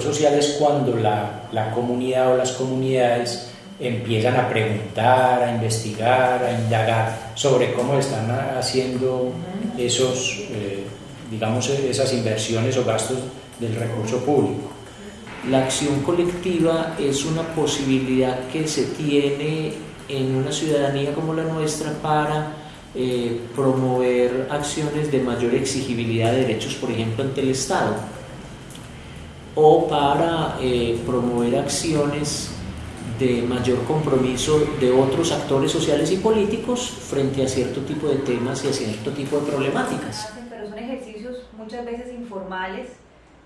social es cuando la, la comunidad o las comunidades empiezan a preguntar, a investigar, a indagar sobre cómo están haciendo esos, eh, digamos, esas inversiones o gastos del recurso público. La acción colectiva es una posibilidad que se tiene en una ciudadanía como la nuestra para eh, promover acciones de mayor exigibilidad de derechos, por ejemplo, ante el Estado, o para eh, promover acciones de mayor compromiso de otros actores sociales y políticos frente a cierto tipo de temas y a cierto tipo de problemáticas. Pero son ejercicios muchas veces informales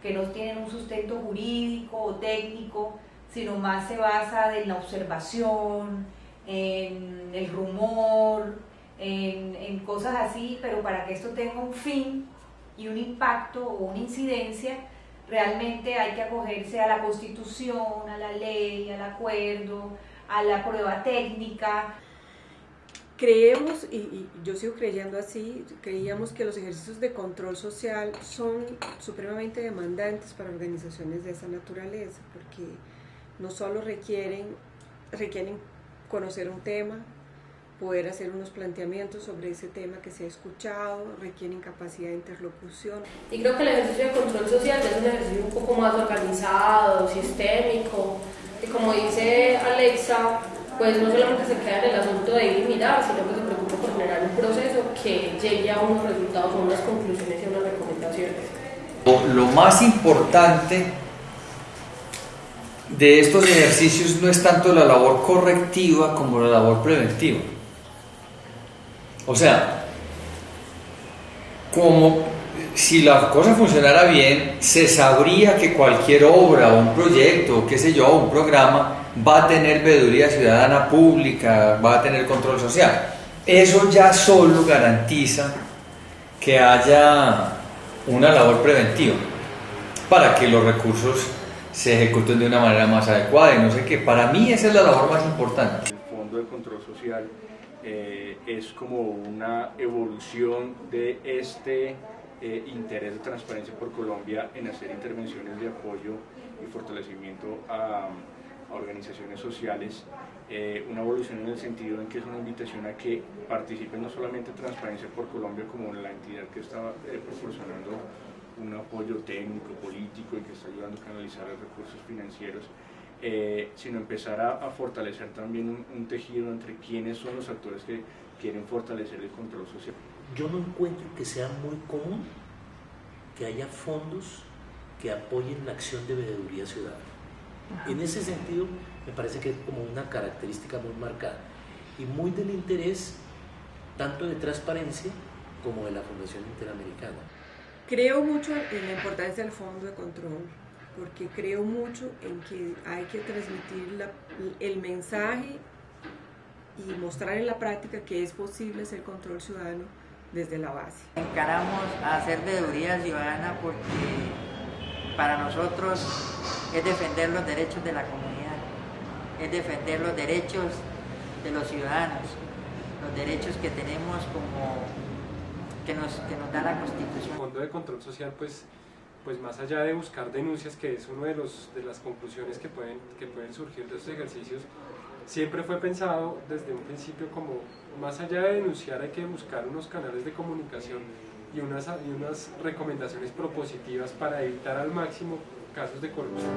que no tienen un sustento jurídico o técnico, sino más se basa en la observación, en el rumor, en, en cosas así, pero para que esto tenga un fin y un impacto o una incidencia, realmente hay que acogerse a la constitución, a la ley, al acuerdo, a la prueba técnica. Creemos, y, yo sigo creyendo así, creíamos que los ejercicios de control social son supremamente demandantes para organizaciones de esa naturaleza, porque no solo requieren, requieren conocer un tema, poder hacer unos planteamientos sobre ese tema que se ha escuchado, requieren capacidad de interlocución. Y creo que el ejercicio de control social es un ejercicio un poco más organizado, sistémico, y como dice Alexa, pues no solamente se queda en el asunto de ir y mirar, sino que se preocupa por generar un proceso que llegue a unos resultados, a unas conclusiones y unas recomendaciones. Lo más importante de estos ejercicios no es tanto la labor correctiva como la labor preventiva. O sea, como si la cosa funcionara bien, se sabría que cualquier obra un proyecto, qué sé yo, un programa, va a tener veeduría ciudadana pública, va a tener control social. Eso ya solo garantiza que haya una labor preventiva para que los recursos se ejecuten de una manera más adecuada y no sé qué. Para mí esa es la labor más importante. El Fondo de Control Social eh, es como una evolución de este eh, interés de transparencia por Colombia en hacer intervenciones de apoyo y fortalecimiento a, organizaciones sociales, eh, una evolución en el sentido en que es una invitación a que participen no solamente Transparencia por Colombia como la entidad que está proporcionando un apoyo técnico, político y que está ayudando a canalizar los recursos financieros, eh, sino empezar a, fortalecer también un, tejido entre quiénes son los actores que quieren fortalecer el control social. Yo no encuentro que sea muy común que haya fondos que apoyen la acción de veeduría ciudadana. En ese sentido, me parece que es como una característica muy marcada y muy del interés tanto de transparencia como de la Fundación Interamericana. Creo mucho en la importancia del fondo de control, porque creo mucho en que hay que transmitir el mensaje y mostrar en la práctica que es posible hacer control ciudadano desde la base. Encaramos a hacer veeduría ciudadana porque para nosotros es defender los derechos de la comunidad, es defender los derechos de los ciudadanos, los derechos que tenemos como que nos, que nos da la Constitución. El Fondo de Control Social, pues, pues más allá de buscar denuncias, que es una de, de las conclusiones que pueden, que pueden surgir de estos ejercicios, siempre fue pensado desde un principio como, más allá de denunciar, hay que buscar unos canales de comunicación y unas, y unas recomendaciones propositivas para evitar al máximo casos de corrupción.